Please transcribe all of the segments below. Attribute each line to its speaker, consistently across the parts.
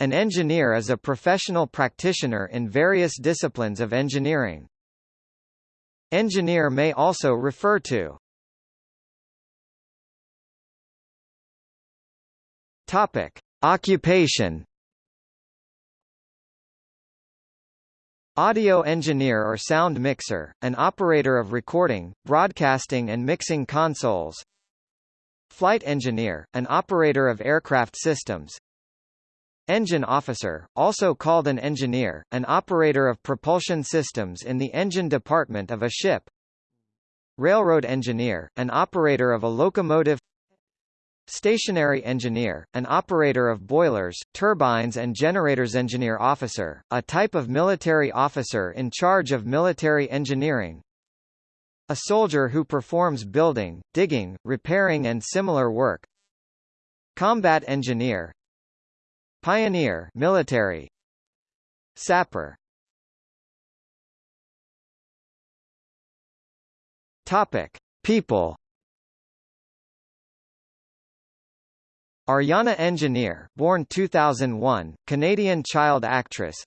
Speaker 1: An engineer is a professional practitioner in various disciplines of engineering. Engineer may also refer to Topic: Occupation. Audio engineer or sound mixer, an operator of recording, broadcasting and mixing consoles. Flight engineer, an operator of aircraft systems Engine officer, also called an engineer, an operator of propulsion systems in the engine department of a ship. Railroad engineer, an operator of a locomotive Stationary engineer, an operator of boilers, turbines and generators engineer officer, a type of military officer in charge of military engineering. A soldier who performs building, digging, repairing and similar work. Combat engineer, Pioneer military. Sapper. Topic. People. Ariana Engineer born 2001, Canadian child actress.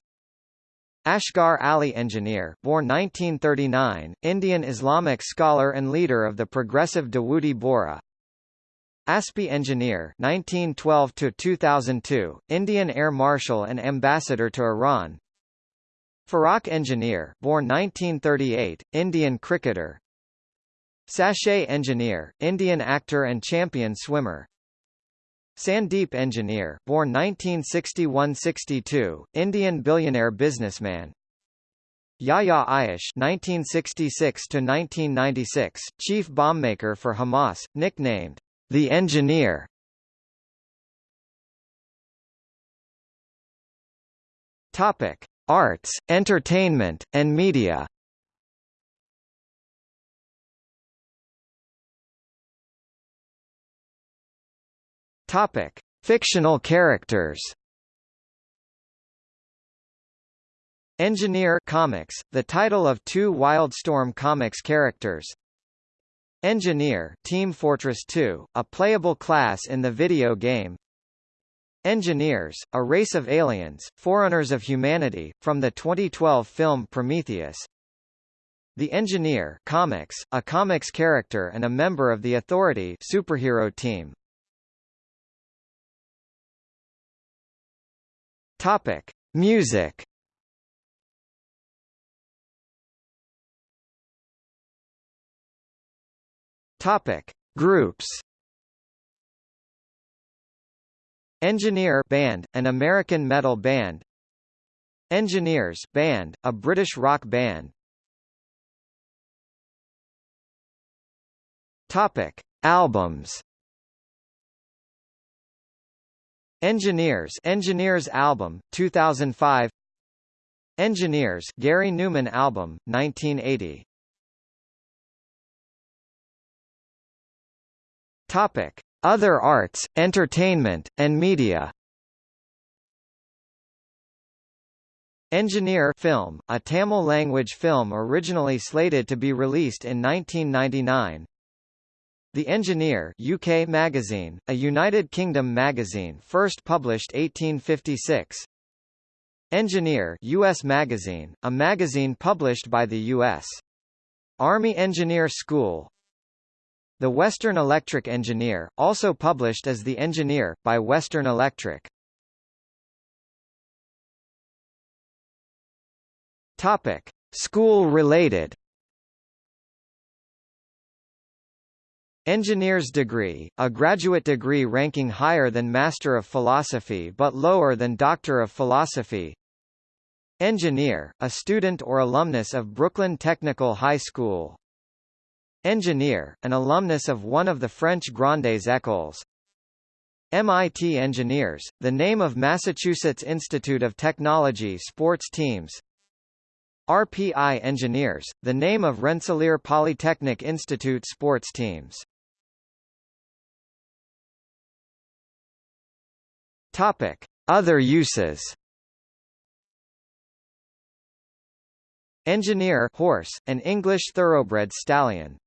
Speaker 1: Asghar Ali Engineer born 1939, Indian Islamic scholar and leader of the progressive Dawoodi Bohra Aspi Engineer 1912 to 2002 Indian Air Marshal and Ambassador to Iran. Farokh Engineer born 1938 Indian cricketer. Sachet Engineer Indian actor and champion swimmer. Sandeep Engineer born 1961-62 Indian billionaire businessman. Yahya Ayyash 1966 to 1996 chief bombmaker for Hamas nicknamed the Engineer Topic: Arts, Entertainment, and Media. Topic: Fictional characters. Engineer Comics, the title of two Wildstorm Comics characters, Engineer Team Fortress 2, a playable class in the video game. Engineers, a race of aliens, forerunners of humanity, from the 2012 film Prometheus. The Engineer comics, a comics character and a member of the Authority superhero team. Topic. Music Topic: Groups. Engineer band, an American metal band. Engineers band, a British rock band. Topic: Albums. Engineers Engineers album 2005 Engineers Gary Numan album 1980 Topic: Other arts, entertainment, and media. Engineer film, a Tamil language film originally slated to be released in 1999. The Engineer UK magazine, a United Kingdom magazine first published 1856. Engineer US magazine, a magazine published by the U.S. Army Engineer School, the Western Electric Engineer, also published as The Engineer, by Western Electric. Topic. School-related Engineer's degree, a graduate degree ranking higher than Master of Philosophy but lower than Doctor of Philosophy. Engineer, a student or alumnus of Brooklyn Technical High School. Engineer, an alumnus of one of the French Grandes Écoles. MIT Engineers, the name of Massachusetts Institute of Technology sports teams. RPI Engineers, the name of Rensselaer Polytechnic Institute sports teams. Topic: Other uses. Engineer horse, an English thoroughbred stallion.